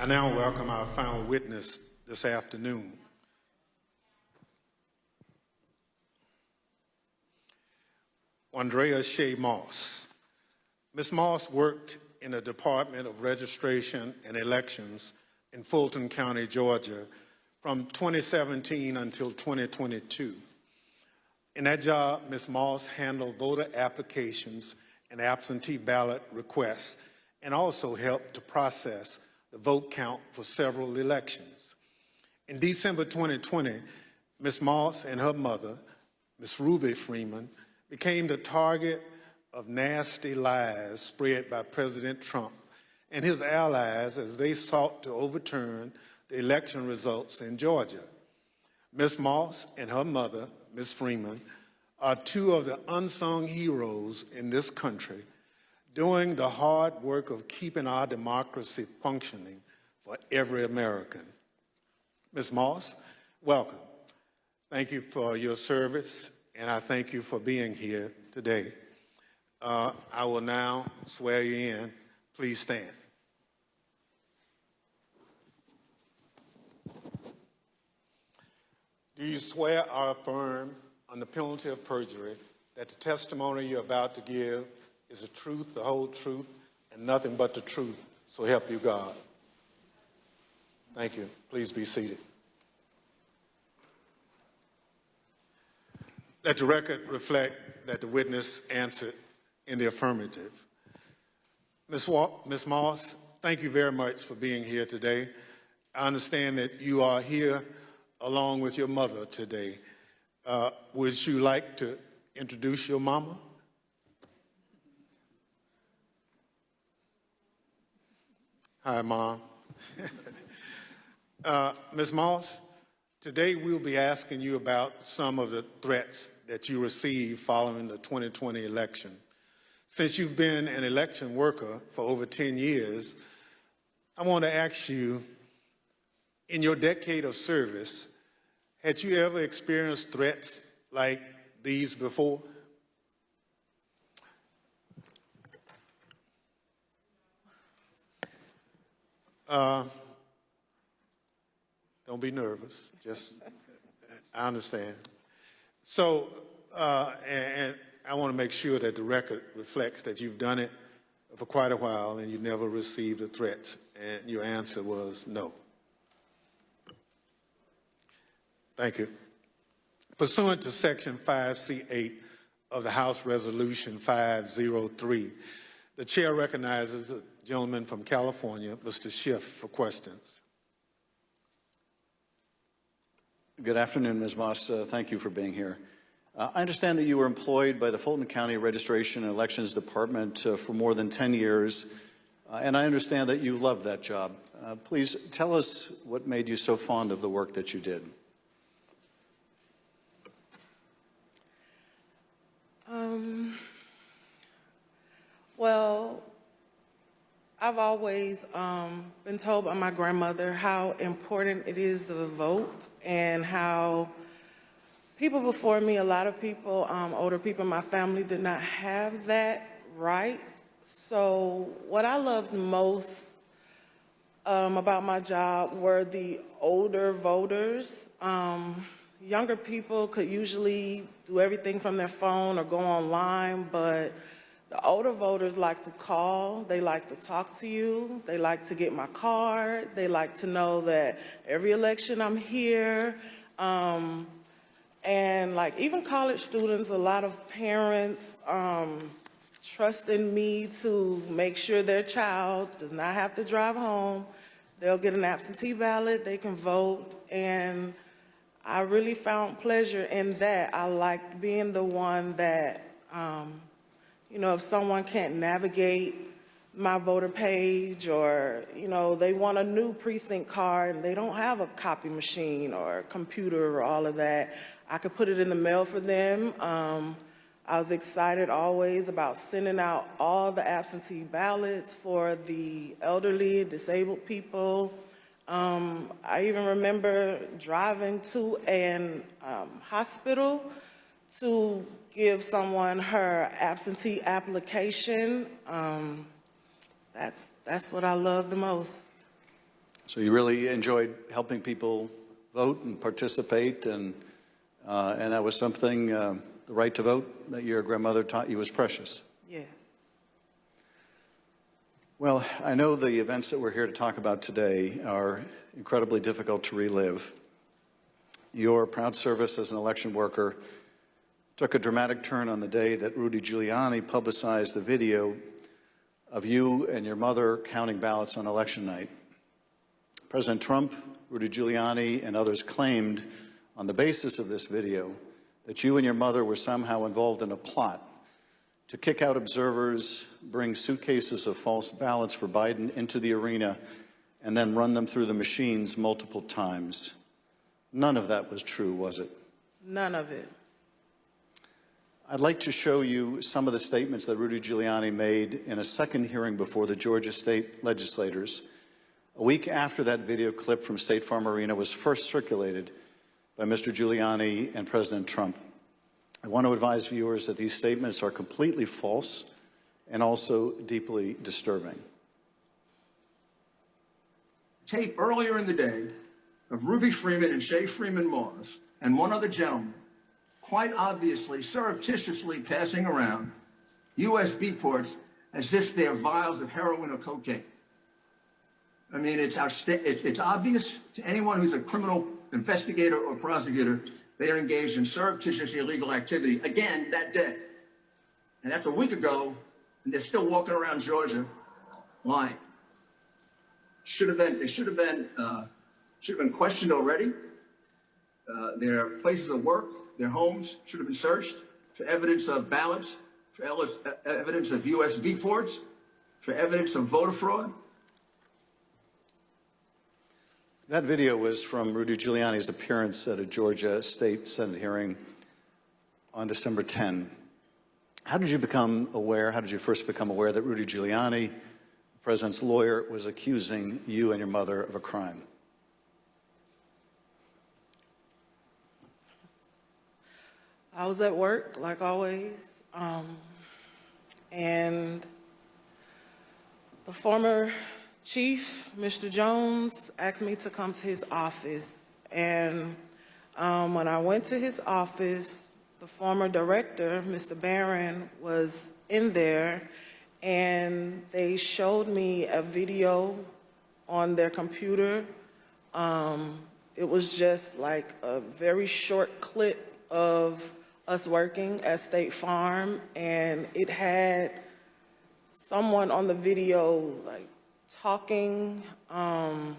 I now welcome our final witness this afternoon. Wandrea ArShaye Moss. Ms. Moss worked in the Department of Registration and Elections in Fulton County, Georgia from 2017 until 2022. In that job, Ms. Moss handled voter applications and absentee ballot requests and also helped to process the vote count for several elections. In December 2020, Ms. Moss and her mother, Ms. Ruby Freeman, became the target of nasty lies spread by President Trump and his allies as they sought to overturn the election results in Georgia. Ms. Moss and her mother, Ms. Freeman, are two of the unsung heroes in this country doing the hard work of keeping our democracy functioning for every American. Ms. Moss, welcome. Thank you for your service, and I thank you for being here today. Uh, I will now swear you in. Please stand. Do you swear or affirm on the penalty of perjury that the testimony you're about to give is the truth, the whole truth, and nothing but the truth, so help you God? Thank you. Please be seated. Let the record reflect that the witness answered in the affirmative. Ms. Ms. Moss, thank you very much for being here today. I understand that you are here along with your mother today. Uh, would you like to introduce your mama? Hi, Mom. uh, Ms. Moss, today we'll be asking you about some of the threats that you received following the 2020 election. Since you've been an election worker for over 10 years, I want to ask you, in your decade of service, had you ever experienced threats like these before? Uh, don't be nervous. Just, I understand. So, uh, and, and I want to make sure that the record reflects that you've done it for quite a while and you never received a threat. And your answer was no. Thank you. Pursuant to Section 5C8 of the House Resolution 503, the chair recognizes gentleman from California, Mr. Schiff, for questions. Good afternoon, Ms. Moss. Uh, thank you for being here. Uh, I understand that you were employed by the Fulton County Registration and Elections Department uh, for more than 10 years, uh, and I understand that you love that job. Uh, please tell us what made you so fond of the work that you did. Um, well, I've always um, been told by my grandmother how important it is to vote and how people before me, a lot of people, um, older people in my family did not have that right. So what I loved most um, about my job were the older voters. Um, younger people could usually do everything from their phone or go online, but the older voters like to call, they like to talk to you, they like to get my card, they like to know that every election I'm here. Um, and like even college students, a lot of parents um, trust in me to make sure their child does not have to drive home. They'll get an absentee ballot, they can vote, and I really found pleasure in that. I liked being the one that, um, you know, if someone can't navigate my voter page or, you know, they want a new precinct card and they don't have a copy machine or computer or all of that, I could put it in the mail for them. Um, I was excited always about sending out all the absentee ballots for the elderly, disabled people, um, I even remember driving to an um, hospital to give someone her absentee application. Um, that's, that's what I love the most. So you really enjoyed helping people vote and participate, and, uh, and that was something, uh, the right to vote, that your grandmother taught you was precious. Yes. Well, I know the events that we're here to talk about today are incredibly difficult to relive. Your proud service as an election worker took a dramatic turn on the day that Rudy Giuliani publicized the video of you and your mother counting ballots on election night. President Trump, Rudy Giuliani, and others claimed on the basis of this video that you and your mother were somehow involved in a plot to kick out observers, bring suitcases of false ballots for Biden into the arena, and then run them through the machines multiple times. None of that was true, was it? None of it. I'd like to show you some of the statements that Rudy Giuliani made in a second hearing before the Georgia state legislators, a week after that video clip from State Farm Arena was first circulated by Mr. Giuliani and President Trump. I want to advise viewers that these statements are completely false and also deeply disturbing. tape earlier in the day of Ruby Freeman and Shaye Freeman Moss and one other gentleman quite obviously surreptitiously passing around USB ports as if they're vials of heroin or cocaine. I mean, it's, it's, it's obvious to anyone who's a criminal investigator or prosecutor they are engaged in surreptitious illegal activity again that day. And that's a week ago, and they're still walking around Georgia lying should have been they should have been uh, should have been questioned already. Uh, their places of work, their homes should have been searched for evidence of ballots, for uh, evidence of USB ports, for evidence of voter fraud. That video was from Rudy Giuliani's appearance at a Georgia State Senate hearing on December 10. How did you become aware, how did you first become aware that Rudy Giuliani, the president's lawyer, was accusing you and your mother of a crime? I was at work, like always, um, and the former chief, Mr. Jones, asked me to come to his office. And um, when I went to his office, the former director, Mr. Barron, was in there, and they showed me a video on their computer. Um, it was just like a very short clip of us working at State Farm, and it had someone on the video like talking um,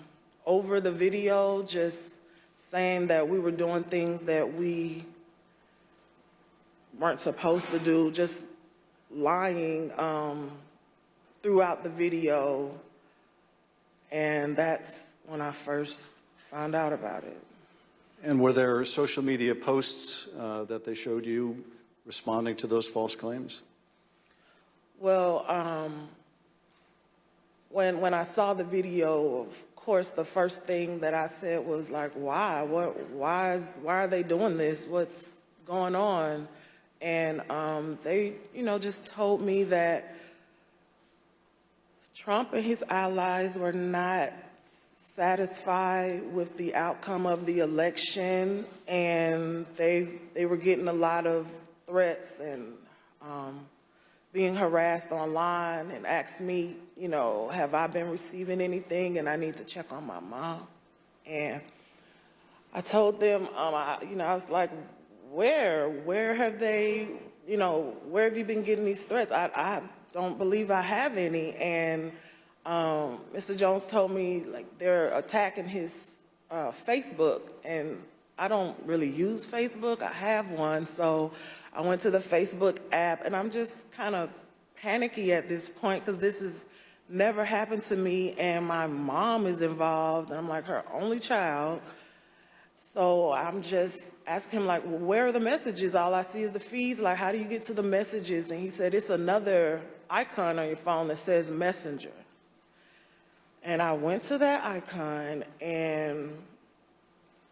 over the video, just saying that we were doing things that we weren't supposed to do, just lying um, throughout the video. And that's when I first found out about it. And were there social media posts uh, that they showed you responding to those false claims? Well, um, when, when I saw the video, of course, the first thing that I said was like, why? What, why, is, why are they doing this? What's going on? And um, they, you know, just told me that Trump and his allies were not satisfied with the outcome of the election, and they, they were getting a lot of threats and um, being harassed online and asked me, you know, have I been receiving anything and I need to check on my mom. And I told them, um, I, you know, I was like, where, where have they, you know, where have you been getting these threats? I, I don't believe I have any. And um, Mr. Jones told me like they're attacking his uh, Facebook and I don't really use Facebook. I have one, so I went to the Facebook app, and I'm just kind of panicky at this point because this has never happened to me, and my mom is involved, and I'm like her only child. So I'm just asking him, like, well, where are the messages? All I see is the feeds. Like, how do you get to the messages? And he said, it's another icon on your phone that says Messenger. And I went to that icon, and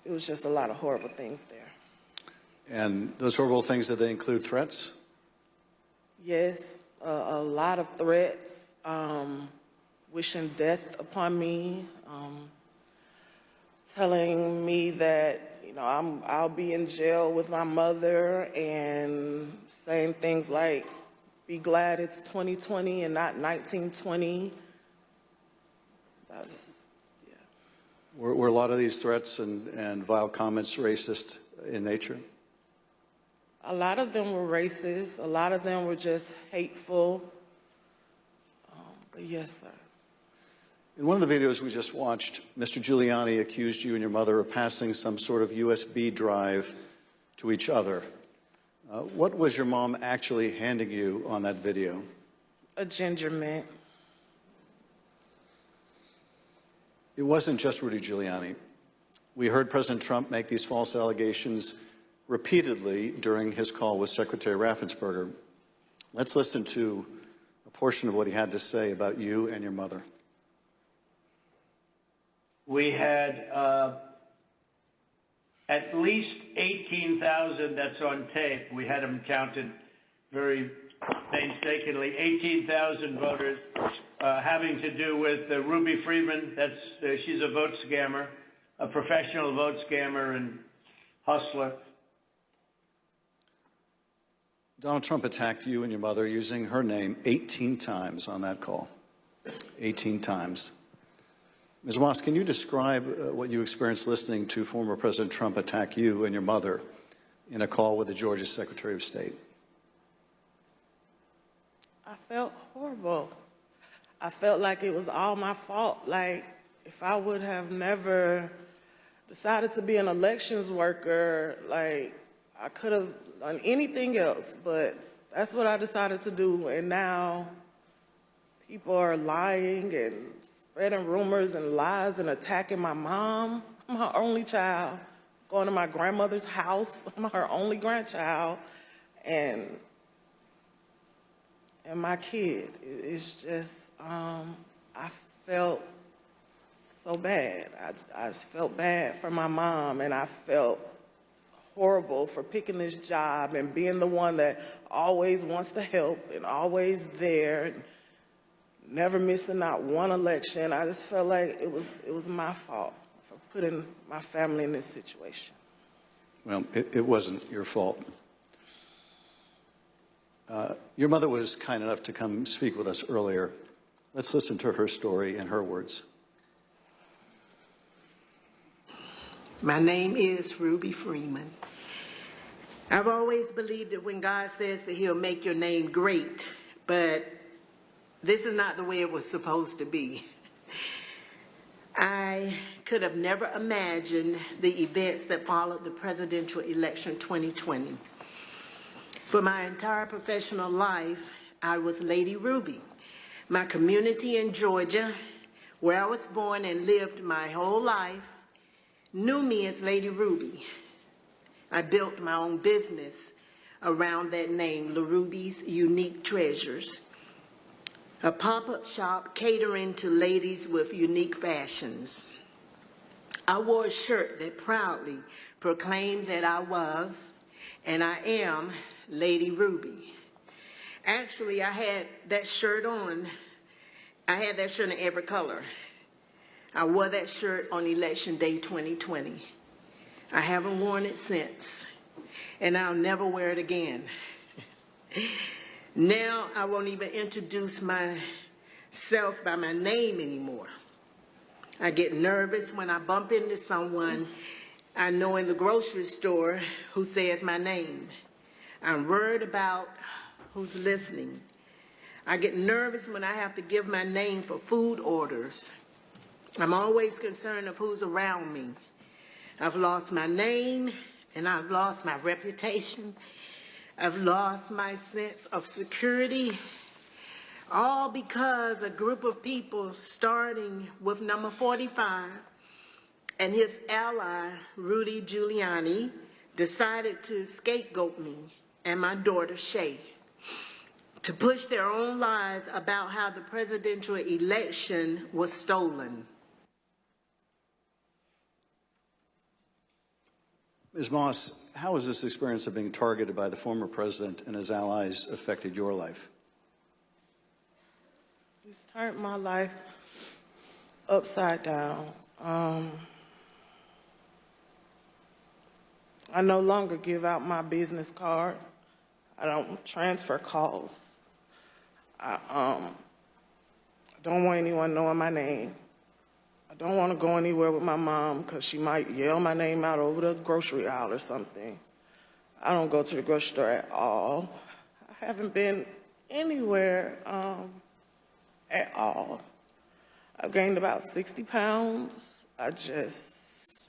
it was just a lot of horrible things there. And those horrible things, did they include threats? Yes, a, a lot of threats, um, wishing death upon me, um, telling me that, you know, I'm, I'll be in jail with my mother and saying things like, be glad it's 2020 and not 1920. That's, yeah. Were, were a lot of these threats and, and vile comments racist in nature? A lot of them were racist, a lot of them were just hateful. Um, But yes, sir. In one of the videos we just watched, Mr. Giuliani accused you and your mother of passing some sort of USB drive to each other. Uh, what was your mom actually handing you on that video? A ginger mint. It wasn't just Rudy Giuliani. We heard President Trump make these false allegations repeatedly during his call with Secretary Raffensperger. Let's listen to a portion of what he had to say about you and your mother. we had uh, at least 18,000 that's on tape. We had them counted very painstakingly. 18,000 voters uh, having to do with uh, Ruby Freeman. That's uh, she's a vote scammer, a professional vote scammer and hustler. Donald Trump attacked you and your mother using her name 18 times on that call. 18 times. Ms. Moss, can you describe uh, what you experienced listening to former President Trump attack you and your mother in a call with the Georgia Secretary of State? I felt horrible. I felt like it was all my fault. Like, if I would have never decided to be an elections worker, like, I could have done anything else, but that's what I decided to do. And now people are lying and spreading rumors and lies and attacking my mom. I'm her only child. Going to my grandmother's house. I'm her only grandchild. And and my kid. It- It's just, um, I felt so bad. I, I felt bad for my mom, and I felt horrible for picking this job and being the one that always wants to help and always there, and never missing out one election. I just felt like it was it was my fault for putting my family in this situation. Well, it, it wasn't your fault. Uh, your mother was kind enough to come speak with us earlier. Let's listen to her story in her words. My name is Ruby Freeman. I've always believed that when God says that He'll make your name great, but this is not the way it was supposed to be. I could have never imagined the events that followed the presidential election 2020. For my entire professional life, I was Lady Ruby. My community in Georgia, where I was born and lived my whole life, knew me as Lady Ruby. I built my own business around that name, LaRuby's Unique Treasures, a pop-up shop catering to ladies with unique fashions. I wore a shirt that proudly proclaimed that I was, and I am, Lady Ruby. Actually, I had that shirt on. I had that shirt in every color. I wore that shirt on election day 2020. I haven't worn it since, and I'll never wear it again. now I won't even introduce myself by my name anymore. I get nervous when I bump into someone I know in the grocery store who says my name. I'm worried about who's listening. I get nervous when I have to give my name for food orders. I'm always concerned of who's around me. I've lost my name and I've lost my reputation. I've lost my sense of security. All because a group of people starting with number 45 and his ally, Rudy Giuliani, decided to scapegoat me and my daughter, Shaye, to push their own lies about how the presidential election was stolen. Ms. Moss, how has this experience of being targeted by the former president and his allies affected your life? It's turned my life upside down. Um, I no longer give out my business card. I don't transfer calls. I, um, don't want anyone knowing my name. I don't want to go anywhere with my mom because she might yell my name out over the grocery aisle or something. I don't go to the grocery store at all. I haven't been anywhere um, at all. I've gained about 60 pounds. I just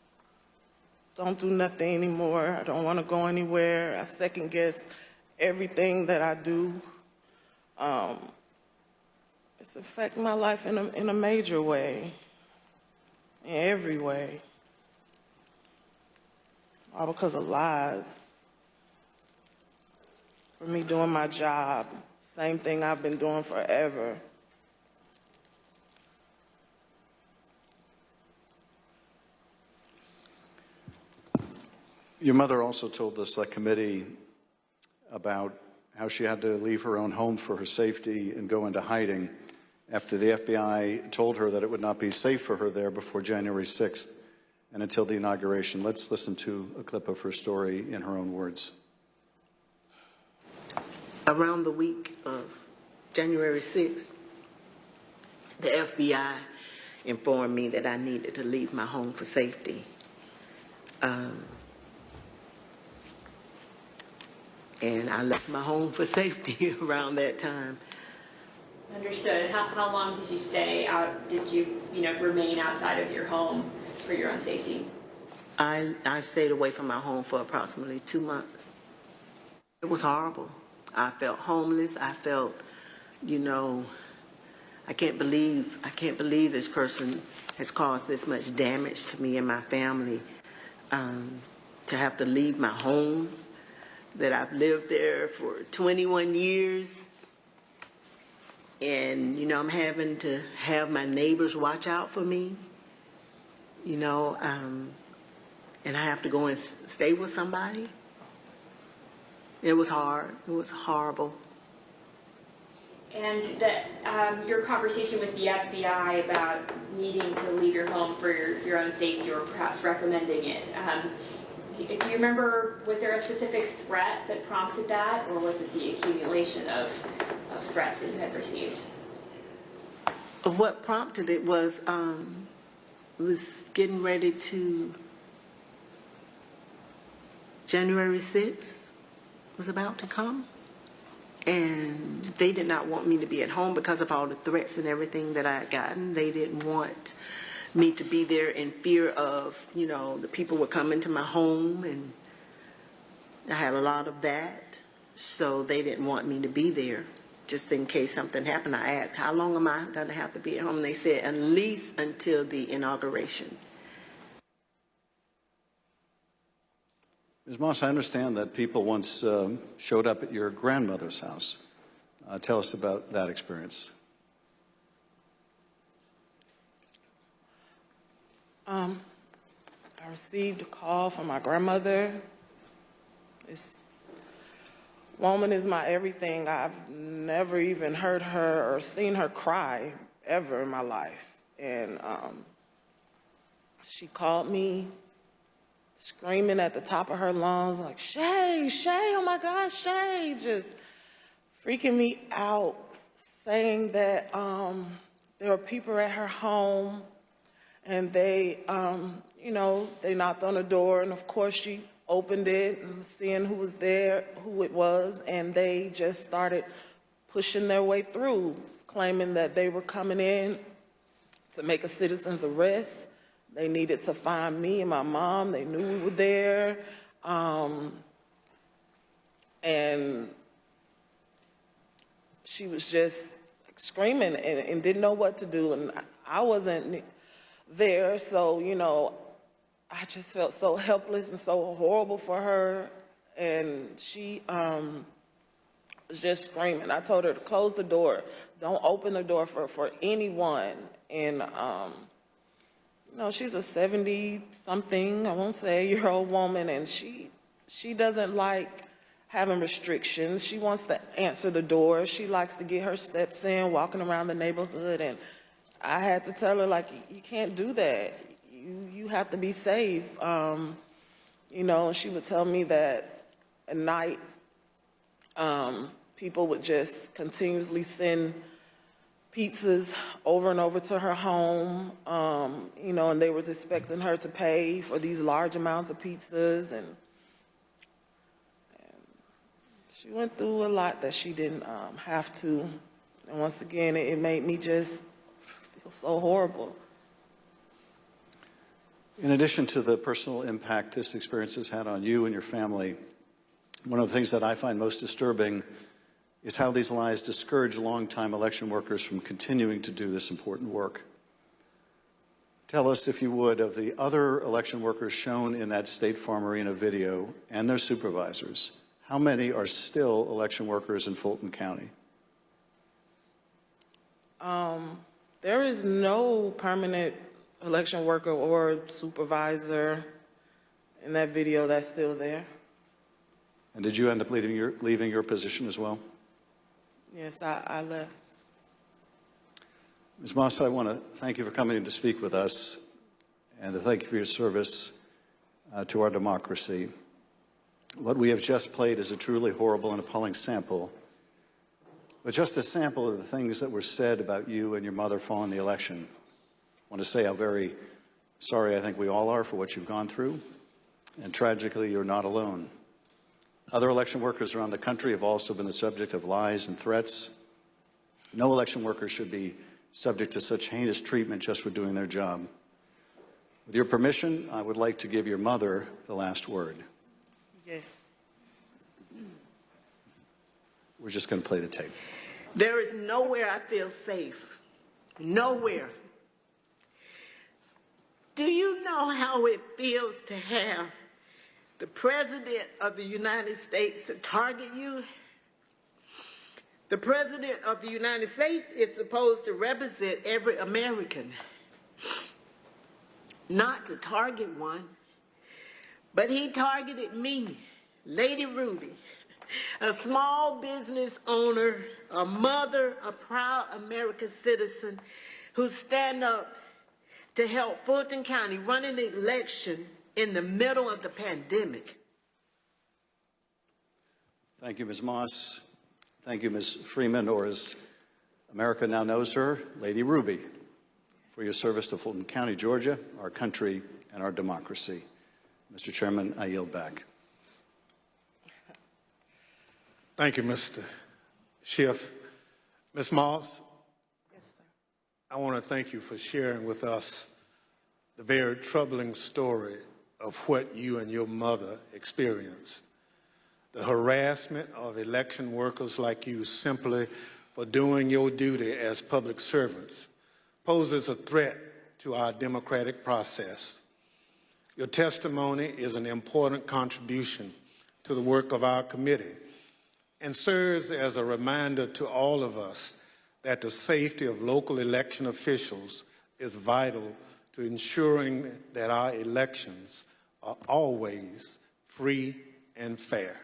don't do nothing anymore. I don't want to go anywhere. I second guess everything that I do. Um, it's affecting my life in a, in a major way, in every way. All because of lies. For me doing my job, same thing I've been doing forever. Your mother also told the select committee about how she had to leave her own home for her safety and go into hiding after the FBI told her that it would not be safe for her there before January 6th and until the inauguration. Let's listen to a clip of her story in her own words. Around the week of January 6th, the FBI informed me that I needed to leave my home for safety. Um, and I left my home for safety around that time. Understood. How, how long did you stay out, did you, you know, remain outside of your home for your own safety? I, I stayed away from my home for approximately two months. It was horrible. I felt homeless. I felt, you know, I can't believe, I can't believe this person has caused this much damage to me and my family. Um, to have to leave my home, that I've lived there for 21 years. And, you know, I'm having to have my neighbors watch out for me, you know, um, and I have to go and stay with somebody. It was hard. It was horrible. And that, um, your conversation with the FBI about needing to leave your home for your, your own safety or perhaps recommending it, um, do you remember, was there a specific threat that prompted that or was it the accumulation of, of threats that you had received? What prompted it was, um, was getting ready to, January 6th was about to come. And they did not want me to be at home because of all the threats and everything that I had gotten. They didn't want me to be there in fear of, you know, the people were coming to my home and I had a lot of that. So they didn't want me to be there just in case something happened. I asked, how long am I going to have to be at home? And they said, at least until the inauguration. Ms. Moss, I understand that people once um, showed up at your grandmother's house. Uh, tell us about that experience. Um, I received a call from my grandmother. This woman is my everything. I've never even heard her or seen her cry ever in my life. And um, she called me screaming at the top of her lungs, like, Shaye, Shaye, oh my God, Shaye, just freaking me out, saying that um, there were people at her home and they, um, you know, they knocked on the door, and of course she opened it seeing who was there, who it was, and they just started pushing their way through, claiming that they were coming in to make a citizen's arrest. They needed to find me and my mom. They knew we were there. Um, and she was just screaming and, and didn't know what to do. And I wasn't there, so, you know, I just felt so helpless and so horrible for her. And she um, was just screaming. I told her to close the door. Don't open the door for, for anyone. And, um, you know, she's a 70-something, I won't say, year old woman, and she, she doesn't like having restrictions. She wants to answer the door. She likes to get her steps in, walking around the neighborhood, and I had to tell her, like, you can't do that. You, you have to be safe. Um, you know, she would tell me that at night, um, people would just continuously send pizzas over and over to her home, um, you know, and they was expecting her to pay for these large amounts of pizzas and, and she went through a lot that she didn't um, have to. And once again, it, it made me just so horrible. In addition to the personal impact this experience has had on you and your family, one of the things that I find most disturbing is how these lies discourage longtime election workers from continuing to do this important work. Tell us, if you would, of the other election workers shown in that State Farm Arena video and their supervisors. How many are still election workers in Fulton County? Um, There is no permanent election worker or supervisor in that video that's still there. And did you end up leaving your, leaving your position as well? Yes, I, I left. Ms. Moss, I want to thank you for coming to speak with us and to thank you for your service uh, to our democracy. What we have just played is a truly horrible and appalling sample, but just a sample of the things that were said about you and your mother following the election. I want to say how very sorry I think we all are for what you've gone through, and tragically, you're not alone. Other election workers around the country have also been the subject of lies and threats. No election worker should be subject to such heinous treatment just for doing their job. With your permission, I would like to give your mother the last word. Yes. We're just going to play the tape. There is nowhere I feel safe. Nowhere. Do you know how it feels to have the President of the United States to target you? The President of the United States is supposed to represent every American, not to target one. But he targeted me, Lady Ruby, a small business owner, a mother, a proud American citizen who stand up to help Fulton County run an election in the middle of the pandemic. Thank you, Ms. Moss. Thank you, Ms. Freeman, or as America now knows her, Lady Ruby, for your service to Fulton County, Georgia, our country, and our democracy. Mr. Chairman, I yield back. Thank you, Mr. Schiff. Ms. Moss, Yes, sir. I want to thank you for sharing with us the very troubling story of what you and your mother experienced. The harassment of election workers like you simply for doing your duty as public servants poses a threat to our democratic process. Your testimony is an important contribution to the work of our committee and serves as a reminder to all of us that the safety of local election officials is vital to ensuring that our elections are always free and fair.